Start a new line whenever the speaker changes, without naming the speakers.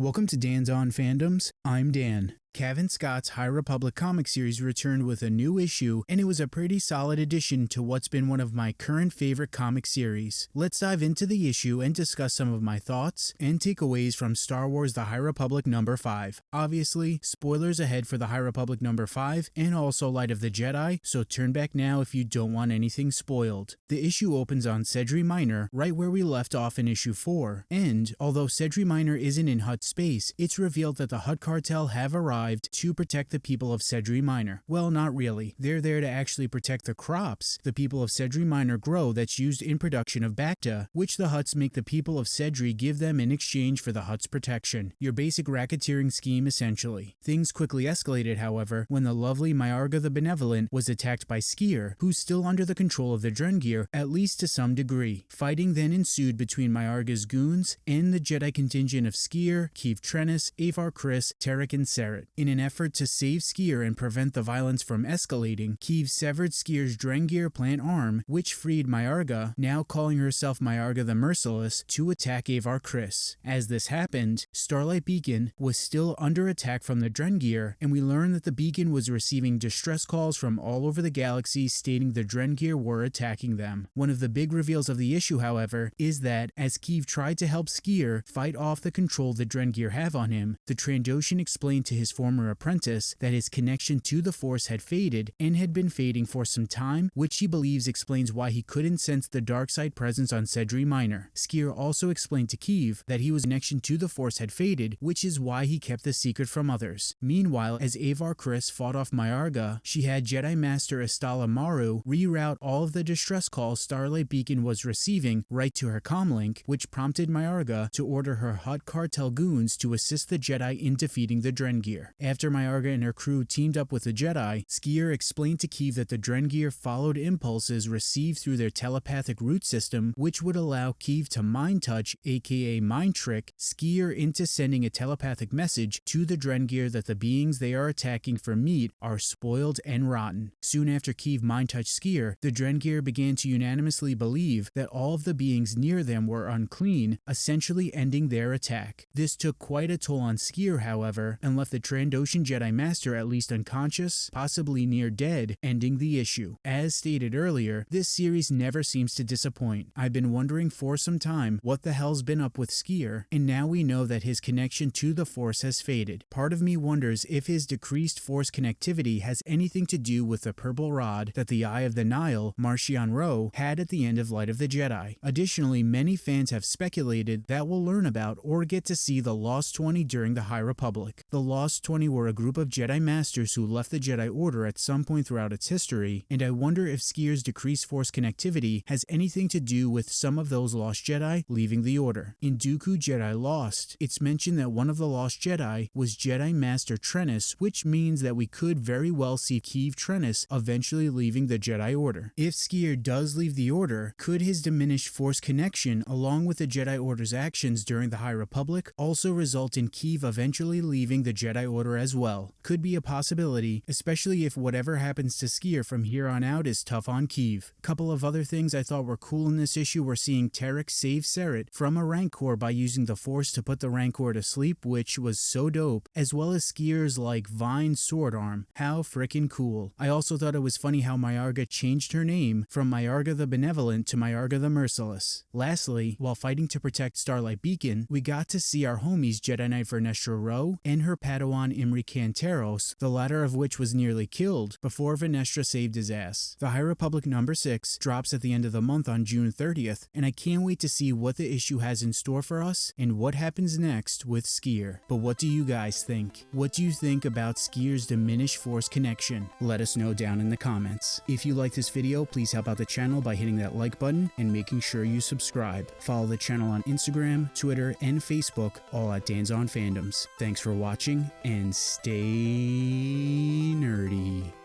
Welcome to Dan's On Fandoms. I'm Dan. Cavan Scott's High Republic comic series returned with a new issue, and it was a pretty solid addition to what's been one of my current favorite comic series. Let's dive into the issue and discuss some of my thoughts and takeaways from Star Wars The High Republic number 5. Obviously, spoilers ahead for The High Republic number 5 and also Light of the Jedi, so turn back now if you don't want anything spoiled. The issue opens on Sedri Minor, right where we left off in issue 4, and although Sedri Minor isn't in Hutt space, it's revealed that the Hutt cartel have arrived to protect the people of Sedri Minor. Well, not really. They're there to actually protect the crops the people of Sedri Minor grow that's used in production of Bacta, which the Hutts make the people of Sedri give them in exchange for the Hutt's protection. Your basic racketeering scheme, essentially. Things quickly escalated, however, when the lovely Myarga the Benevolent was attacked by Sskeer, who's still under the control of the Drengir, at least to some degree. Fighting then ensued between Myarga's goons and the Jedi contingent of Sskeer, Keeve Trennis, Avar Kriss, Terec, and Ceret. In an effort to save Sskeer and prevent the violence from escalating, Keeve severed Sskeer's Drengir plant arm, which freed Myarga, now calling herself Myarga the Merciless, to attack Avar Kriss. As this happened, Starlight Beacon was still under attack from the Drengir, and we learned that the beacon was receiving distress calls from all over the galaxy stating the Drengir were attacking them. One of the big reveals of the issue, however, is that as Keeve tried to help Sskeer fight off the control the Drengir have on him, the Trandoshan explained to his former former apprentice that his connection to the Force had faded and had been fading for some time, which he believes explains why he couldn't sense the dark side presence on Sedri Minor. Sskeer also explained to Keeve that his connection to the Force had faded, which is why he kept the secret from others. Meanwhile, as Avar Kriss fought off Myarga, she had Jedi Master Istala Marru reroute all of the distress calls Starlight Beacon was receiving right to her comlink, which prompted Myarga to order her Hutt cartel goons to assist the Jedi in defeating the Drengir. After Myarga and her crew teamed up with the Jedi, Sskeer explained to Keeve that the Drengir followed impulses received through their telepathic root system, which would allow Keeve to mind touch, aka mind trick, Sskeer into sending a telepathic message to the Drengir that the beings they are attacking for meat are spoiled and rotten. Soon after Keeve mind touched Sskeer, the Drengir began to unanimously believe that all of the beings near them were unclean, essentially ending their attack. This took quite a toll on Sskeer, however, and left the Trandoshan Ocean Jedi Master at least unconscious, possibly near dead, ending the issue. As stated earlier, this series never seems to disappoint. I've been wondering for some time what the hell's been up with Sskeer, and now we know that his connection to the Force has faded. Part of me wonders if his decreased Force connectivity has anything to do with the purple rod that the Eye of the Nihil, Marchion Ro, had at the end of Light of the Jedi. Additionally, many fans have speculated that we'll learn about or get to see the Lost 20 during the High Republic. The Lost 20 were a group of Jedi Masters who left the Jedi Order at some point throughout its history, and I wonder if Sskeer's decreased Force connectivity has anything to do with some of those Lost Jedi leaving the Order. In Dooku Jedi Lost, it's mentioned that one of the Lost Jedi was Jedi Master Trennis, which means that we could very well see Keeve Trennis eventually leaving the Jedi Order. If Sskeer does leave the Order, could his diminished Force connection, along with the Jedi Order's actions during the High Republic, also result in Keeve eventually leaving the Jedi Order order as well. Could be a possibility, especially if whatever happens to Sskeer from here on out is tough on Keeve. Couple of other things I thought were cool in this issue were seeing Terec save Ceret from a Rancor by using the Force to put the Rancor to sleep, which was so dope, as well as Sskeer's like Vine sword arm. How frickin' cool. I also thought it was funny how Myarga changed her name from Myarga the Benevolent to Myarga the Merciless. Lastly, while fighting to protect Starlight Beacon, we got to see our homies Jedi Knight Vernestra Rowe and her Padawan Imri Cantaros, the latter of which was nearly killed before Vernestra saved his ass. The High Republic number 6 drops at the end of the month on June 30th, and I can't wait to see what the issue has in store for us and what happens next with Sskeer. But what do you guys think? What do you think about Sskeer's diminished force connection? Let us know down in the comments. If you like this video, please help out the channel by hitting that like button and making sure you subscribe. Follow the channel on Instagram, Twitter, and Facebook, all at Dan's on Fandoms. Thanks for watching and and stay nerdy.